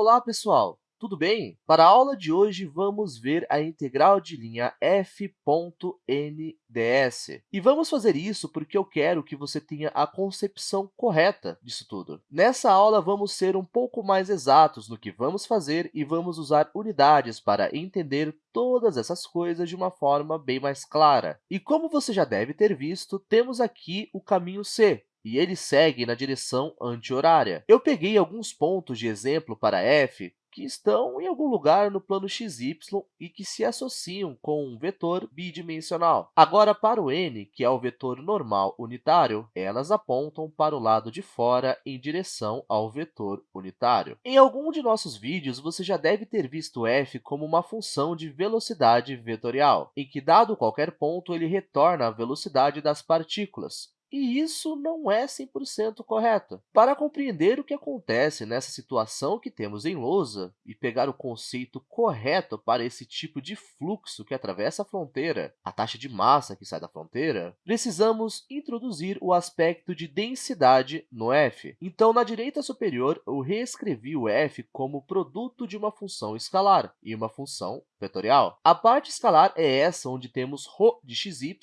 Olá, pessoal! Tudo bem? Para a aula de hoje, vamos ver a integral de linha f.nds. E vamos fazer isso porque eu quero que você tenha a concepção correta disso tudo. Nessa aula, vamos ser um pouco mais exatos no que vamos fazer e vamos usar unidades para entender todas essas coisas de uma forma bem mais clara. E como você já deve ter visto, temos aqui o caminho C, e ele segue na direção anti-horária. Eu peguei alguns pontos de exemplo para f que estão em algum lugar no plano xy e que se associam com um vetor bidimensional. Agora, para o n, que é o vetor normal unitário, elas apontam para o lado de fora em direção ao vetor unitário. Em algum de nossos vídeos, você já deve ter visto f como uma função de velocidade vetorial, em que, dado qualquer ponto, ele retorna a velocidade das partículas, e isso não é 100% correto. Para compreender o que acontece nessa situação que temos em lousa e pegar o conceito correto para esse tipo de fluxo que atravessa a fronteira, a taxa de massa que sai da fronteira, precisamos introduzir o aspecto de densidade no f. Então, na direita superior, eu reescrevi o f como produto de uma função escalar e uma função vetorial. A parte escalar é essa onde temos ρ de xy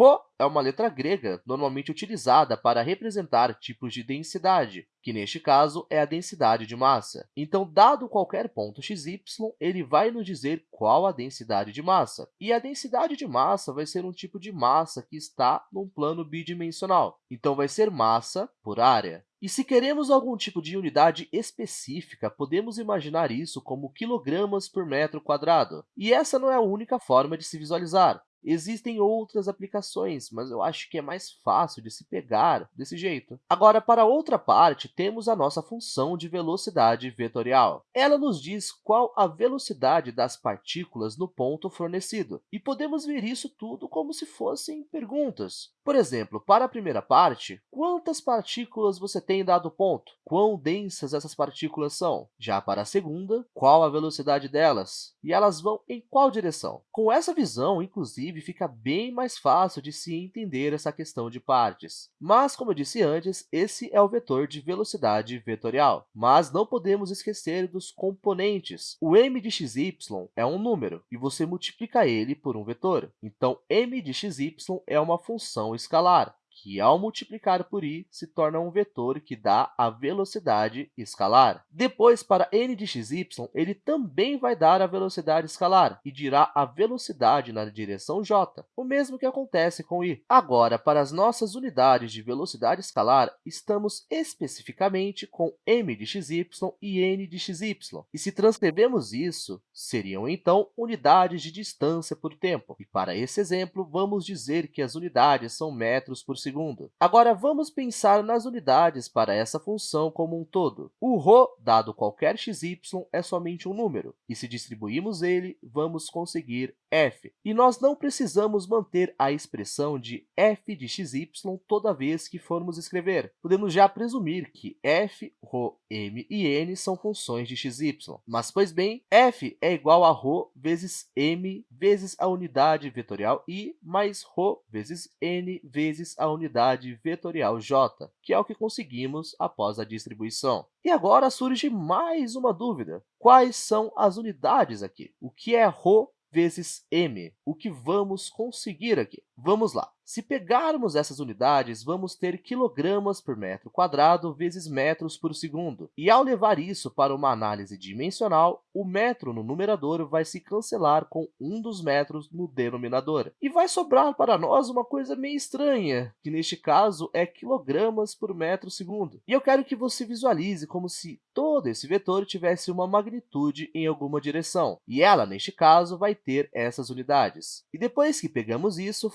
Rho é uma letra grega normalmente utilizada para representar tipos de densidade, que, neste caso, é a densidade de massa. Então, dado qualquer ponto xy, ele vai nos dizer qual a densidade de massa. E a densidade de massa vai ser um tipo de massa que está num plano bidimensional. Então, vai ser massa por área. E se queremos algum tipo de unidade específica, podemos imaginar isso como quilogramas por metro quadrado. E essa não é a única forma de se visualizar. Existem outras aplicações, mas eu acho que é mais fácil de se pegar desse jeito. Agora, para outra parte, temos a nossa função de velocidade vetorial. Ela nos diz qual a velocidade das partículas no ponto fornecido, e podemos ver isso tudo como se fossem perguntas. Por exemplo, para a primeira parte, quantas partículas você tem em dado ponto? Quão densas essas partículas são? Já para a segunda, qual a velocidade delas? E elas vão em qual direção? Com essa visão, inclusive, inclusive, fica bem mais fácil de se entender essa questão de partes. Mas, como eu disse antes, esse é o vetor de velocidade vetorial. Mas não podemos esquecer dos componentes. O m de xy é um número, e você multiplica ele por um vetor. Então, m de xy é uma função escalar que, ao multiplicar por i, se torna um vetor que dá a velocidade escalar. Depois, para n de xy, ele também vai dar a velocidade escalar e dirá a velocidade na direção j, o mesmo que acontece com i. Agora, para as nossas unidades de velocidade escalar, estamos especificamente com m de xy e n de xy. E se transcrevemos isso, seriam, então, unidades de distância por tempo. E para esse exemplo, vamos dizer que as unidades são metros por segundo. Agora, vamos pensar nas unidades para essa função como um todo. O ρ, dado qualquer xy, é somente um número, e se distribuirmos ele, vamos conseguir f. E nós não precisamos manter a expressão de f de xy toda vez que formos escrever. Podemos já presumir que f, ρ, m e n são funções de xy. Mas, pois bem, f é igual a ρ vezes m vezes a unidade vetorial i mais ρ vezes n vezes a unidade vetorial j, que é o que conseguimos após a distribuição. E agora surge mais uma dúvida. Quais são as unidades aqui? O que é ρ vezes m? O que vamos conseguir aqui? Vamos lá. Se pegarmos essas unidades, vamos ter quilogramas por metro quadrado vezes metros por segundo. E, ao levar isso para uma análise dimensional, o metro no numerador vai se cancelar com um dos metros no denominador. E vai sobrar para nós uma coisa meio estranha, que neste caso é quilogramas por metro segundo. E eu quero que você visualize como se todo esse vetor tivesse uma magnitude em alguma direção. E ela, neste caso, vai ter essas unidades. E depois que pegamos isso,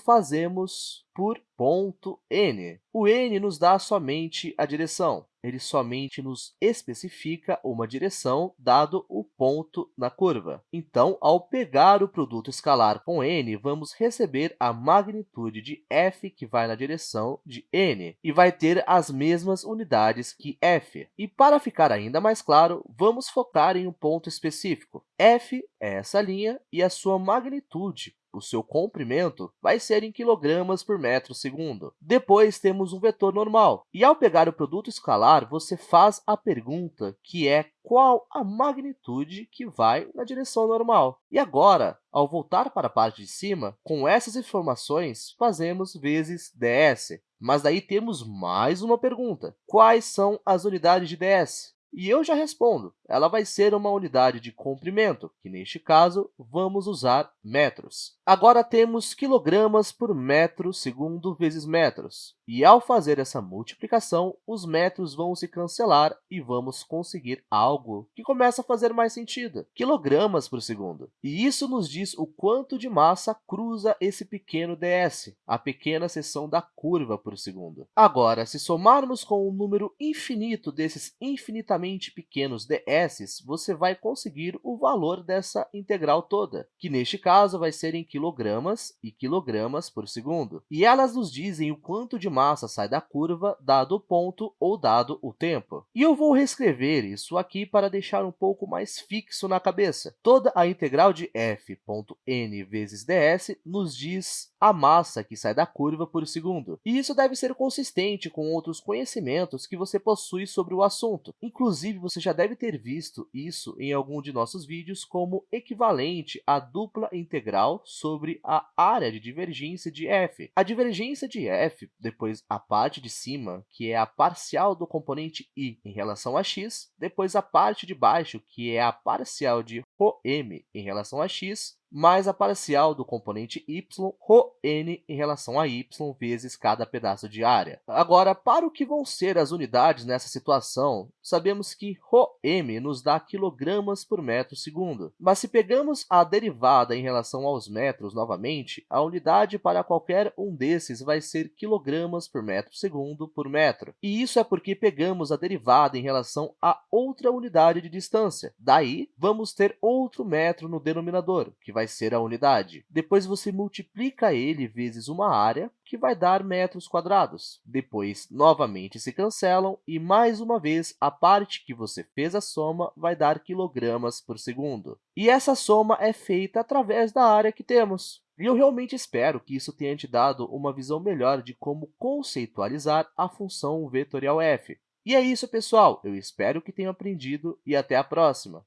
por ponto n. O n nos dá somente a direção. Ele somente nos especifica uma direção, dado o ponto na curva. Então, ao pegar o produto escalar com n, vamos receber a magnitude de f, que vai na direção de n, e vai ter as mesmas unidades que f. E, para ficar ainda mais claro, vamos focar em um ponto específico. f é essa linha e a sua magnitude o seu comprimento, vai ser em quilogramas por metro segundo. Depois, temos um vetor normal. E, ao pegar o produto escalar, você faz a pergunta, que é qual a magnitude que vai na direção normal. E agora, ao voltar para a parte de cima, com essas informações, fazemos vezes ds. Mas daí temos mais uma pergunta. Quais são as unidades de ds? E eu já respondo, ela vai ser uma unidade de comprimento, que neste caso vamos usar metros. Agora temos quilogramas por metro segundo vezes metros. E ao fazer essa multiplicação, os metros vão se cancelar e vamos conseguir algo que começa a fazer mais sentido, quilogramas por segundo. E isso nos diz o quanto de massa cruza esse pequeno ds, a pequena seção da curva por segundo. Agora, se somarmos com um número infinito desses infinitamente extremamente pequenos ds, você vai conseguir o valor dessa integral toda, que neste caso vai ser em quilogramas e quilogramas por segundo. E elas nos dizem o quanto de massa sai da curva, dado o ponto ou dado o tempo. E eu vou reescrever isso aqui para deixar um pouco mais fixo na cabeça. Toda a integral de f.n vezes ds nos diz a massa que sai da curva por segundo. E isso deve ser consistente com outros conhecimentos que você possui sobre o assunto. Inclusive, você já deve ter visto isso em algum de nossos vídeos como equivalente à dupla integral sobre a área de divergência de f. A divergência de f, depois a parte de cima, que é a parcial do componente i em relação a x, depois a parte de baixo, que é a parcial de ρm em relação a x, mais a parcial do componente y, ρn, em relação a y vezes cada pedaço de área. Agora, para o que vão ser as unidades nessa situação, sabemos que ρm nos dá quilogramas por metro segundo. Mas se pegamos a derivada em relação aos metros novamente, a unidade para qualquer um desses vai ser quilogramas por metro segundo por metro. E isso é porque pegamos a derivada em relação a outra unidade de distância. Daí, vamos ter outro metro no denominador, que vai ser a unidade. Depois, você multiplica ele vezes uma área, que vai dar metros quadrados. Depois, novamente se cancelam e, mais uma vez, a parte que você fez a soma vai dar quilogramas por segundo. E essa soma é feita através da área que temos. E eu realmente espero que isso tenha te dado uma visão melhor de como conceitualizar a função vetorial f. E é isso, pessoal! Eu espero que tenham aprendido e até a próxima!